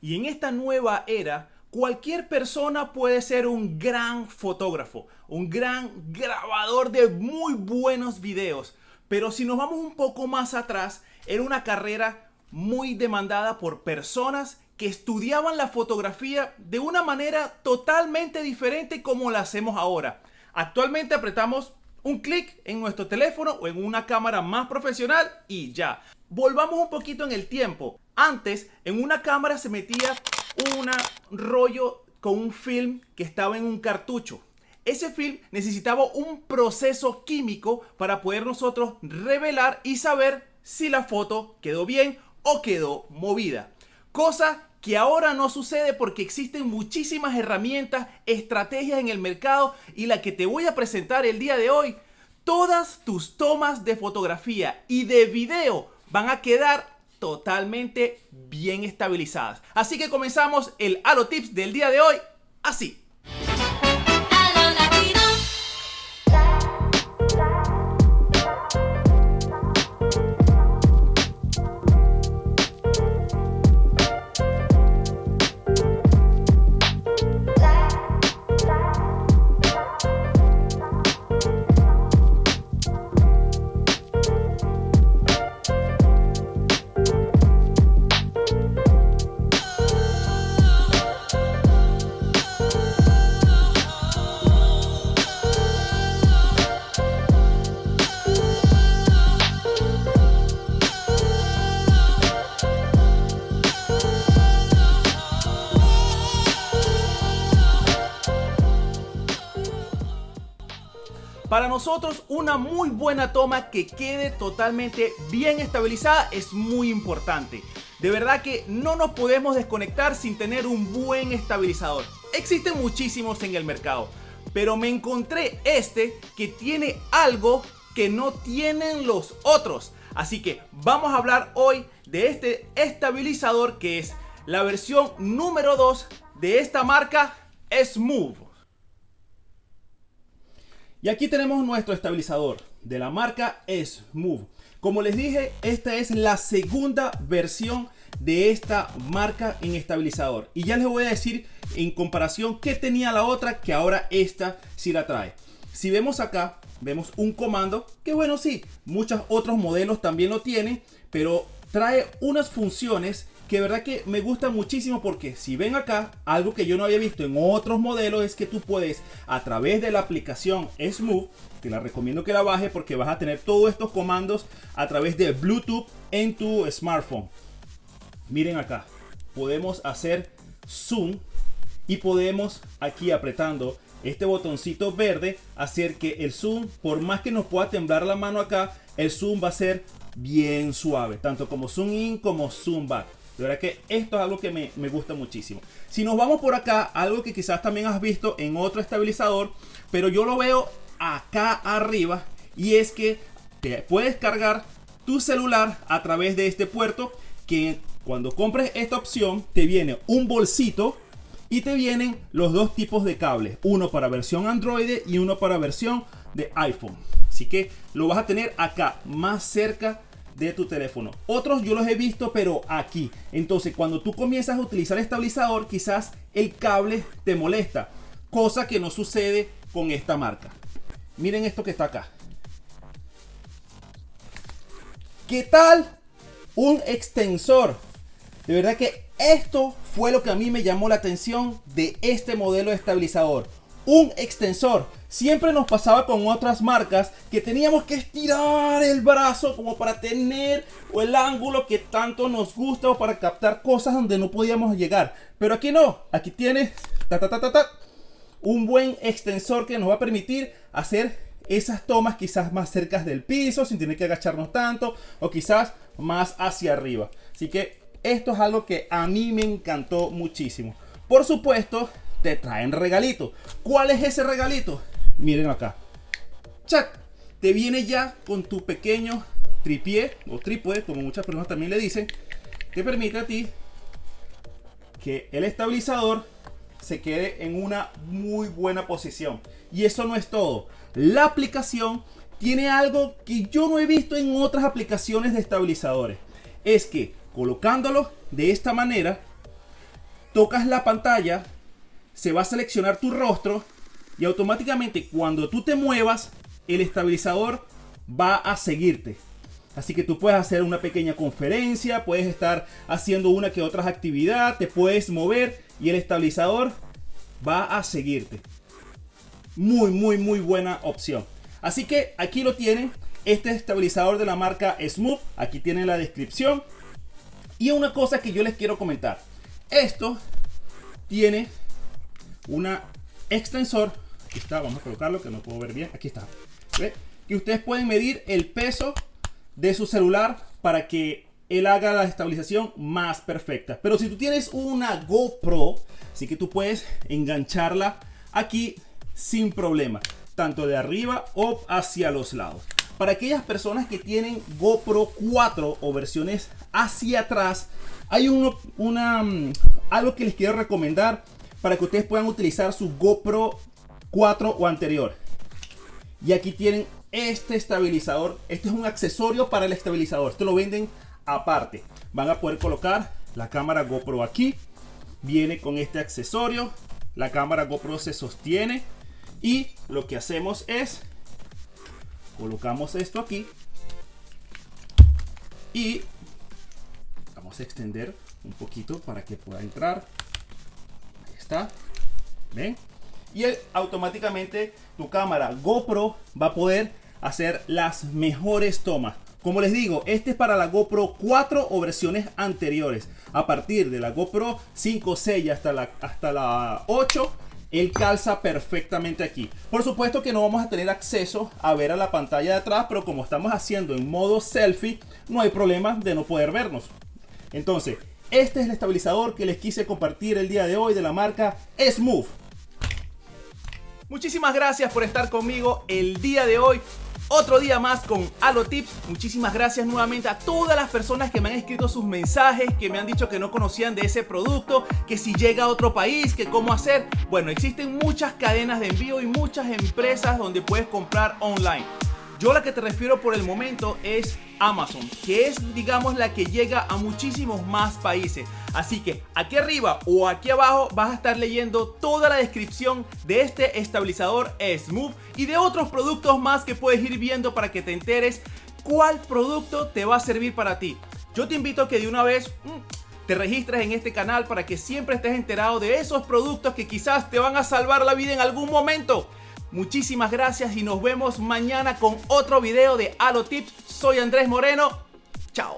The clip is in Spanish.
Y en esta nueva era, cualquier persona puede ser un gran fotógrafo, un gran grabador de muy buenos videos. Pero si nos vamos un poco más atrás, era una carrera muy demandada por personas que estudiaban la fotografía de una manera totalmente diferente como la hacemos ahora. Actualmente apretamos un clic en nuestro teléfono o en una cámara más profesional y ya. Volvamos un poquito en el tiempo. Antes, en una cámara se metía un rollo con un film que estaba en un cartucho. Ese film necesitaba un proceso químico para poder nosotros revelar y saber si la foto quedó bien o quedó movida. Cosa que ahora no sucede porque existen muchísimas herramientas, estrategias en el mercado y la que te voy a presentar el día de hoy, todas tus tomas de fotografía y de video van a quedar totalmente bien estabilizadas. Así que comenzamos el Halo Tips del día de hoy así. Para nosotros una muy buena toma que quede totalmente bien estabilizada es muy importante. De verdad que no nos podemos desconectar sin tener un buen estabilizador. Existen muchísimos en el mercado, pero me encontré este que tiene algo que no tienen los otros. Así que vamos a hablar hoy de este estabilizador que es la versión número 2 de esta marca Smooth. Y aquí tenemos nuestro estabilizador de la marca Smooth. Como les dije, esta es la segunda versión de esta marca en estabilizador. Y ya les voy a decir en comparación qué tenía la otra que ahora esta sí la trae. Si vemos acá, vemos un comando que bueno, sí, muchos otros modelos también lo tienen, pero trae unas funciones que verdad que me gusta muchísimo porque si ven acá, algo que yo no había visto en otros modelos es que tú puedes a través de la aplicación Smooth, que la recomiendo que la baje porque vas a tener todos estos comandos a través de Bluetooth en tu smartphone. Miren acá, podemos hacer zoom y podemos aquí apretando este botoncito verde hacer que el zoom, por más que nos pueda temblar la mano acá, el zoom va a ser bien suave, tanto como zoom in como zoom back. De verdad que esto es algo que me, me, gusta muchísimo. Si nos vamos por acá, algo que quizás también has visto en otro estabilizador, pero yo lo veo acá arriba y es que te puedes cargar tu celular a través de este puerto que cuando compres esta opción te viene un bolsito y te vienen los dos tipos de cables, uno para versión Android y uno para versión de iPhone. Así que lo vas a tener acá más cerca de tu teléfono. Otros yo los he visto, pero aquí. Entonces, cuando tú comienzas a utilizar el estabilizador, quizás el cable te molesta. Cosa que no sucede con esta marca. Miren esto que está acá. ¿Qué tal? Un extensor. De verdad que esto fue lo que a mí me llamó la atención de este modelo de estabilizador. Un extensor. Siempre nos pasaba con otras marcas que teníamos que estirar el brazo como para tener el ángulo que tanto nos gusta o para captar cosas donde no podíamos llegar. Pero aquí no, aquí tiene ta, ta, ta, un buen extensor que nos va a permitir hacer esas tomas quizás más cerca del piso sin tener que agacharnos tanto o quizás más hacia arriba. Así que esto es algo que a mí me encantó muchísimo. Por supuesto, te traen regalito. ¿Cuál es ese regalito? Miren acá. Chat. Te viene ya con tu pequeño tripié o trípode, como muchas personas también le dicen, que permite a ti que el estabilizador se quede en una muy buena posición. Y eso no es todo. La aplicación tiene algo que yo no he visto en otras aplicaciones de estabilizadores. Es que colocándolo de esta manera, tocas la pantalla, se va a seleccionar tu rostro y automáticamente cuando tú te muevas, el estabilizador va a seguirte. Así que tú puedes hacer una pequeña conferencia, puedes estar haciendo una que otra actividad, te puedes mover y el estabilizador va a seguirte. Muy, muy, muy buena opción. Así que aquí lo tienen. Este estabilizador de la marca Smooth. Aquí tienen la descripción. Y una cosa que yo les quiero comentar. Esto tiene una extensor. Aquí está, vamos a colocarlo que no puedo ver bien. Aquí está. Que ustedes pueden medir el peso de su celular para que él haga la estabilización más perfecta. Pero si tú tienes una GoPro, así que tú puedes engancharla aquí sin problema, tanto de arriba o hacia los lados. Para aquellas personas que tienen GoPro 4 o versiones hacia atrás, hay uno, una, mm, algo que les quiero recomendar para que ustedes puedan utilizar su GoPro 4 o anterior. Y aquí tienen este estabilizador. Este es un accesorio para el estabilizador. Esto lo venden aparte. Van a poder colocar la cámara GoPro aquí. Viene con este accesorio. La cámara GoPro se sostiene. Y lo que hacemos es colocamos esto aquí. Y vamos a extender un poquito para que pueda entrar. ¿Ven? y automáticamente tu cámara GoPro va a poder hacer las mejores tomas. Como les digo, este es para la GoPro 4 o versiones anteriores. A partir de la GoPro 5, 6 hasta la, hasta la 8, él calza perfectamente aquí. Por supuesto que no vamos a tener acceso a ver a la pantalla de atrás, pero como estamos haciendo en modo selfie, no hay problema de no poder vernos. Entonces, este es el estabilizador que les quise compartir el día de hoy de la marca Smooth. Muchísimas gracias por estar conmigo el día de hoy. Otro día más con Halo Tips. Muchísimas gracias nuevamente a todas las personas que me han escrito sus mensajes, que me han dicho que no conocían de ese producto, que si llega a otro país, que cómo hacer. Bueno, existen muchas cadenas de envío y muchas empresas donde puedes comprar online. Yo la que te refiero por el momento es Amazon, que es digamos la que llega a muchísimos más países. Así que aquí arriba o aquí abajo vas a estar leyendo toda la descripción de este estabilizador Smooth y de otros productos más que puedes ir viendo para que te enteres cuál producto te va a servir para ti. Yo te invito a que de una vez mm, te registres en este canal para que siempre estés enterado de esos productos que quizás te van a salvar la vida en algún momento. Muchísimas gracias y nos vemos mañana con otro video de Halo Tips. Soy Andrés Moreno. Chao.